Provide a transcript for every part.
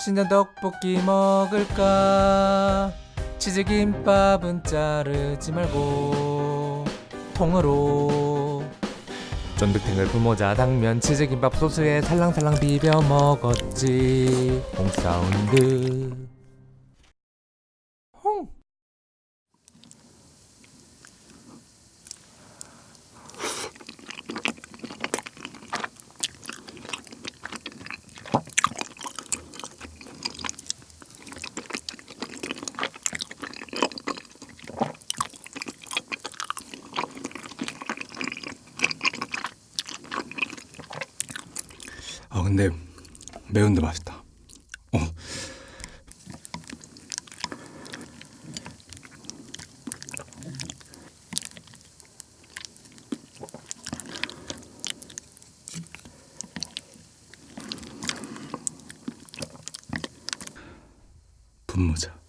신전 떡볶이 먹을까? 치즈김밥은 자르지 말고 통으로. 쫀득탱글 부모자 당면 치즈김밥 소스에 살랑살랑 비벼 먹었지. 홍사운드 아 근데 매운데 맛있다. 어. 분모자.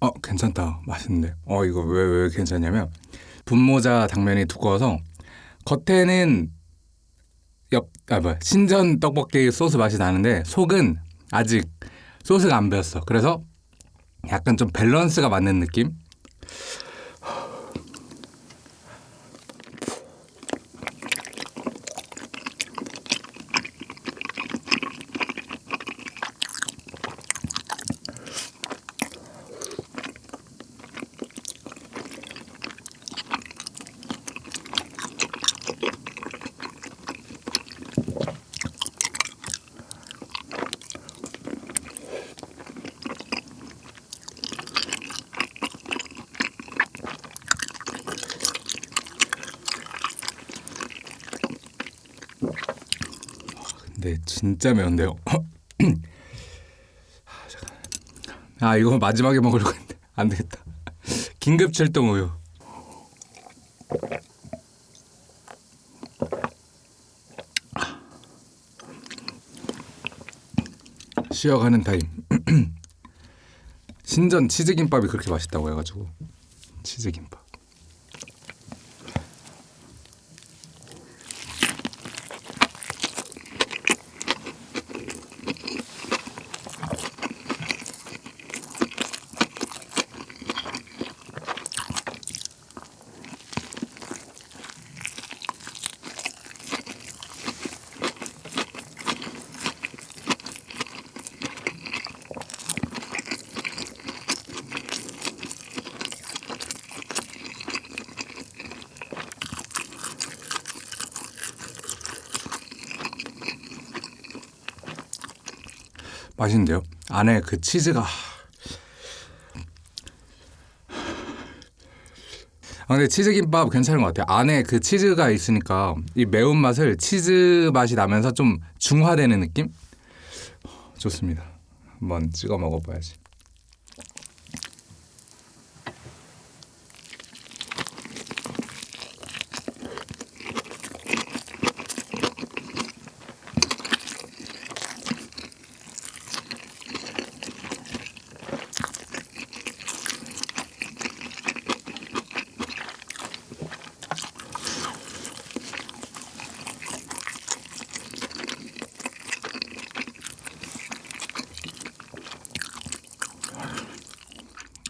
어 괜찮다. 맛있는데. 어 이거 왜 왜 괜찮냐면 분모자 당면이 두꺼워서 겉에는 옆 아 뭐야. 신전 떡볶이 소스 맛이 나는데 속은 아직 소스가 안 배었어. 그래서 약간 좀 밸런스가 맞는 느낌 근데 진짜 매운데요. 아. 아 이거 마지막에 먹으려고 했는데 안 되겠다. 긴급 출동 우유. 쉬어가는 타임. 신전 치즈김밥이 그렇게 맛있다고 해가지고. 치즈김밥 맛있는데요? 안에 그 치즈가 아, 근데 치즈김밥 괜찮은 것 같아요. 안에 그 치즈가 있으니까 이 매운맛을 치즈 맛이 나면서 좀 중화되는 느낌? 좋습니다. 한번 찍어 먹어봐야지.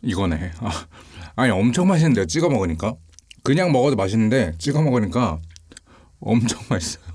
이거네. 아, 아니 엄청 맛있는데요. 찍어 먹으니까 그냥 먹어도 맛있는데 찍어 먹으니까 엄청 맛있어요.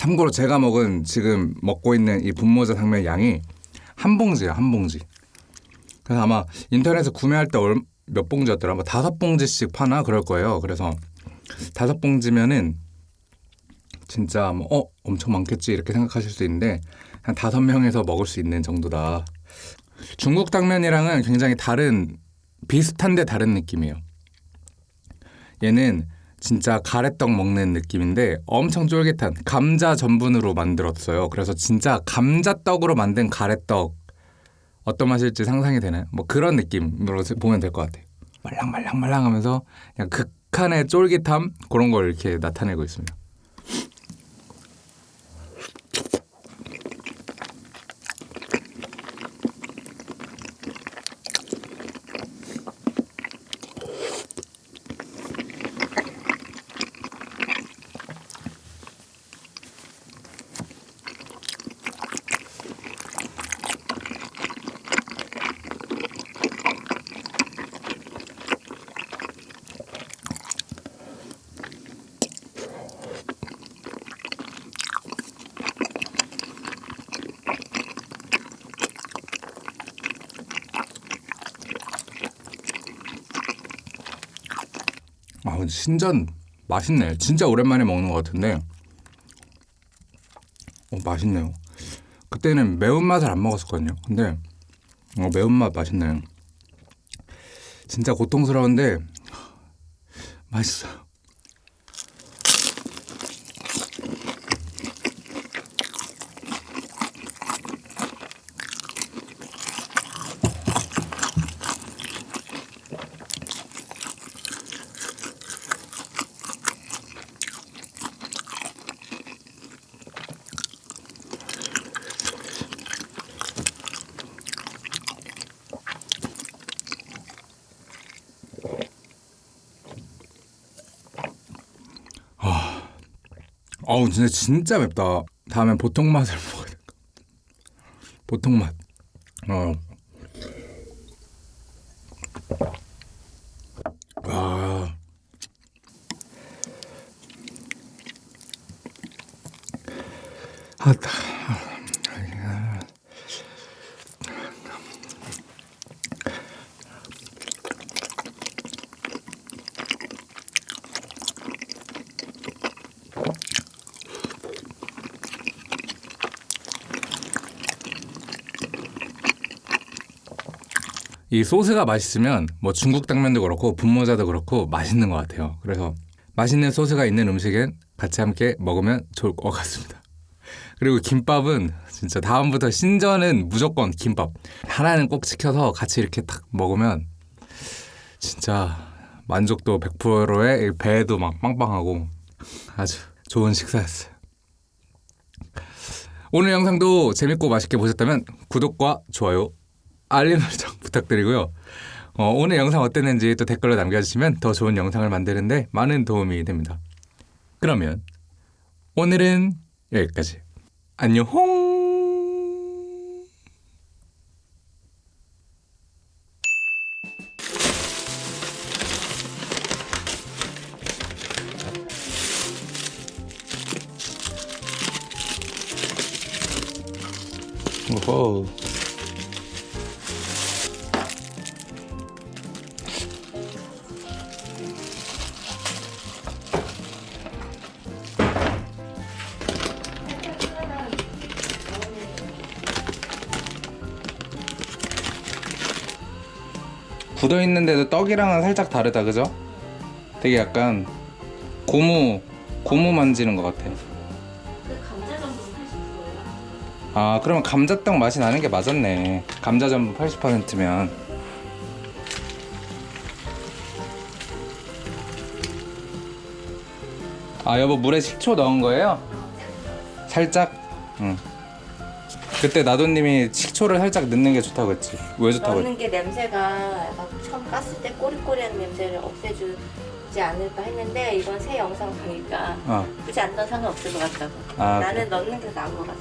참고로 제가 먹은 지금 먹고 있는 이 분모자 당면 양이 한 봉지예요, 한 봉지. 그래서 아마 인터넷에서 구매할 때 몇 봉지였더라? 뭐 다섯 봉지씩 파나 그럴 거예요. 그래서 다섯 봉지면은 진짜 뭐 어 엄청 많겠지 이렇게 생각하실 수 있는데 한 다섯 명에서 먹을 수 있는 정도다. 중국 당면이랑은 굉장히 다른 비슷한데 다른 느낌이에요. 얘는 진짜 가래떡 먹는 느낌인데 엄청 쫄깃한 감자 전분으로 만들었어요. 그래서 진짜 감자떡으로 만든 가래떡 어떤 맛일지 상상이 되나요? 뭐 그런 느낌으로 보면 될 것 같아요. 말랑말랑말랑하면서 그냥 극한의 쫄깃함 그런 걸 이렇게 나타내고 있습니다. 신전 맛있네. 진짜 오랜만에 먹는 것 같은데. 어 맛있네요. 그때는 매운맛을 안 먹었었거든요. 근데 어, 매운맛 맛있네요. 진짜 고통스러운데 맛있어요. 어우 진짜 진짜 맵다. 다음엔 보통 맛을 먹어야 될 것. 보통 맛. 어. 아. 아따. 이 소스가 맛있으면 뭐 중국 당면도 그렇고 분모자도 그렇고 맛있는 것 같아요. 그래서 맛있는 소스가 있는 음식은 같이 함께 먹으면 좋을 것 같습니다. 그리고 김밥은 진짜 다음부터 신전은 무조건 김밥 하나는 꼭 시켜서 같이 이렇게 딱 먹으면 진짜 만족도 100%에 배도 막 빵빵하고 아주 좋은 식사였어요. 오늘 영상도 재밌고 맛있게 보셨다면 구독과 좋아요 알림 설정 부탁드리고요. 어, 오늘 영상 어땠는지 또 댓글로 남겨주시면 더 좋은 영상을 만드는데 많은 도움이 됩니다. 그러면 오늘은 여기까지. 안녕. 오 굳어 있는데도 떡이랑은 살짝 다르다 그죠? 되게 약간 고무 고무 만지는 것 같아. 그 감자 전분 80%예요. 아 그러면 감자떡 맛이 나는 게 맞았네. 감자 전분 80%면. 아 여보 물에 식초 넣은 거예요? 살짝. 응. 그때 나도님이 식초를 살짝 넣는 게 좋다고 했지. 왜 좋다고 했지? 넣는 게 냄새가 막 처음 깠을 때 꼬리꼬리한 냄새를 없애주지 않을까 했는데 이번 새 영상 보니까 어. 굳이 안 넣어도 상관없을 것 같다고. 아, 나는 넣는 게 나은 것 같아.